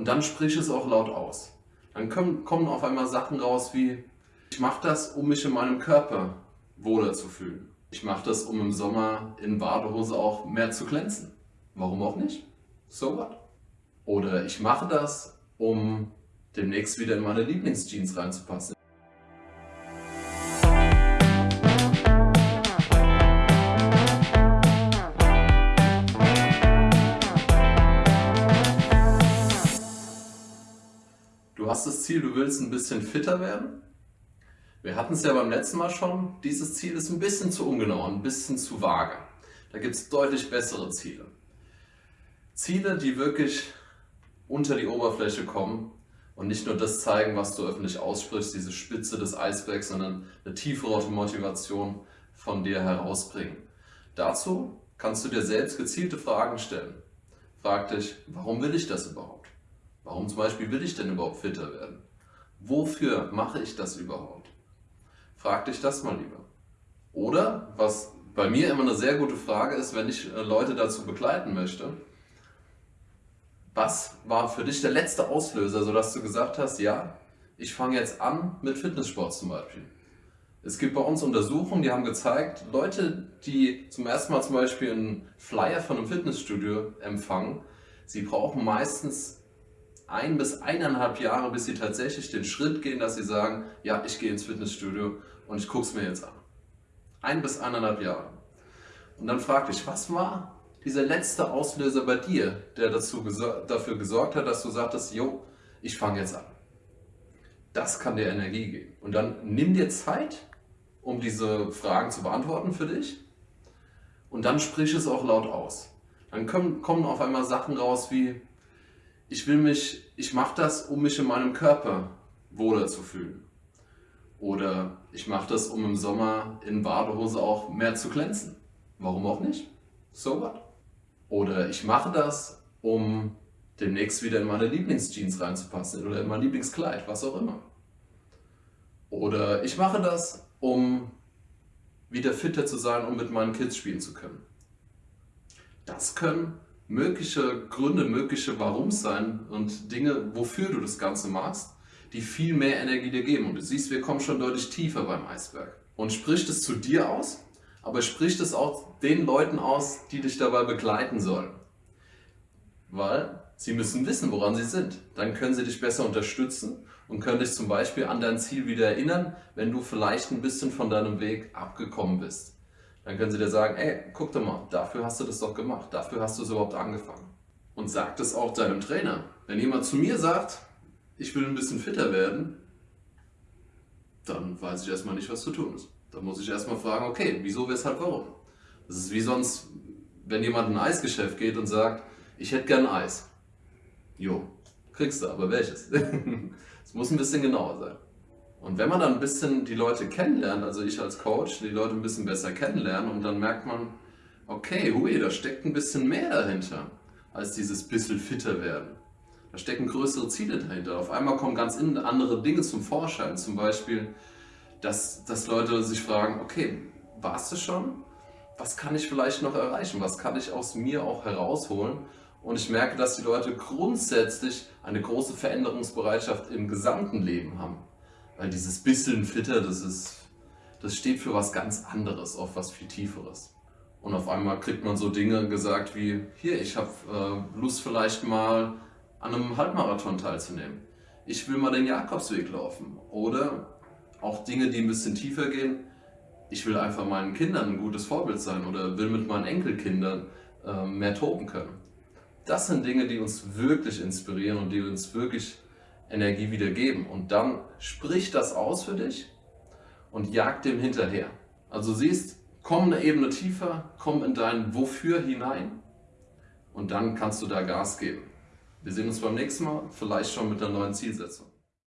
Und dann sprich es auch laut aus. Dann kommen, kommen auf einmal Sachen raus wie, ich mache das, um mich in meinem Körper wohler zu fühlen. Ich mache das, um im Sommer in Badehose auch mehr zu glänzen. Warum auch nicht? So what? Oder ich mache das, um demnächst wieder in meine Lieblingsjeans reinzupassen. Du hast das Ziel, du willst ein bisschen fitter werden. Wir hatten es ja beim letzten Mal schon, dieses Ziel ist ein bisschen zu ungenau, ein bisschen zu vage. Da gibt es deutlich bessere Ziele. Ziele, die wirklich unter die Oberfläche kommen und nicht nur das zeigen, was du öffentlich aussprichst, diese Spitze des Eisbergs, sondern eine tiefere Motivation von dir herausbringen. Dazu kannst du dir selbst gezielte Fragen stellen. Frag dich, warum will ich das überhaupt? Warum zum Beispiel will ich denn überhaupt fitter werden? Wofür mache ich das überhaupt? Frag dich das mal lieber. Oder, was bei mir immer eine sehr gute Frage ist, wenn ich äh, Leute dazu begleiten möchte, was war für dich der letzte Auslöser, sodass du gesagt hast, ja, ich fange jetzt an mit Fitnesssport zum Beispiel. Es gibt bei uns Untersuchungen, die haben gezeigt, Leute, die zum ersten Mal zum Beispiel einen Flyer von einem Fitnessstudio empfangen, sie brauchen meistens ein bis eineinhalb Jahre, bis sie tatsächlich den Schritt gehen, dass sie sagen, ja, ich gehe ins Fitnessstudio und ich gucke es mir jetzt an. Ein bis eineinhalb Jahre. Und dann frag dich, was war dieser letzte Auslöser bei dir, der dazu dafür gesorgt hat, dass du sagtest, jo, ich fange jetzt an. Das kann dir Energie geben. Und dann nimm dir Zeit, um diese Fragen zu beantworten für dich. Und dann sprich es auch laut aus. Dann kommen, kommen auf einmal Sachen raus wie, ich will mich, ich mache das, um mich in meinem Körper wohler zu fühlen. Oder ich mache das, um im Sommer in Badehose auch mehr zu glänzen. Warum auch nicht? So what? Oder ich mache das, um demnächst wieder in meine Lieblingsjeans reinzupassen oder in mein Lieblingskleid, was auch immer. Oder ich mache das, um wieder fitter zu sein, um mit meinen Kids spielen zu können. Das können mögliche Gründe, mögliche Warums sein und Dinge, wofür du das Ganze machst, die viel mehr Energie dir geben. Und du siehst, wir kommen schon deutlich tiefer beim Eisberg. Und spricht es zu dir aus, aber spricht es auch den Leuten aus, die dich dabei begleiten sollen. Weil sie müssen wissen, woran sie sind. Dann können sie dich besser unterstützen und können dich zum Beispiel an dein Ziel wieder erinnern, wenn du vielleicht ein bisschen von deinem Weg abgekommen bist. Dann können sie dir sagen, ey, guck doch mal, dafür hast du das doch gemacht, dafür hast du es überhaupt angefangen. Und sag das auch deinem Trainer. Wenn jemand zu mir sagt, ich will ein bisschen fitter werden, dann weiß ich erstmal nicht, was zu tun ist. Dann muss ich erstmal fragen, okay, wieso, weshalb, warum? Das ist wie sonst, wenn jemand in ein Eisgeschäft geht und sagt, ich hätte gern Eis. Jo, kriegst du, aber welches? Es muss ein bisschen genauer sein. Und wenn man dann ein bisschen die Leute kennenlernt, also ich als Coach, die Leute ein bisschen besser kennenlernen und dann merkt man, okay, hui, da steckt ein bisschen mehr dahinter, als dieses bisschen fitter werden. Da stecken größere Ziele dahinter. Auf einmal kommen ganz andere Dinge zum Vorschein. Zum Beispiel, dass, dass Leute sich fragen, okay, warst du schon? Was kann ich vielleicht noch erreichen? Was kann ich aus mir auch herausholen? Und ich merke, dass die Leute grundsätzlich eine große Veränderungsbereitschaft im gesamten Leben haben. Weil dieses bisschen fitter, das, ist, das steht für was ganz anderes, auf was viel Tieferes. Und auf einmal kriegt man so Dinge gesagt wie, hier, ich habe äh, Lust vielleicht mal an einem Halbmarathon teilzunehmen. Ich will mal den Jakobsweg laufen. Oder auch Dinge, die ein bisschen tiefer gehen. Ich will einfach meinen Kindern ein gutes Vorbild sein oder will mit meinen Enkelkindern äh, mehr toben können. Das sind Dinge, die uns wirklich inspirieren und die uns wirklich Energie wieder geben. Und dann sprich das aus für dich und jag dem hinterher. Also siehst, komm eine Ebene tiefer, komm in dein Wofür hinein und dann kannst du da Gas geben. Wir sehen uns beim nächsten Mal, vielleicht schon mit einer neuen Zielsetzung.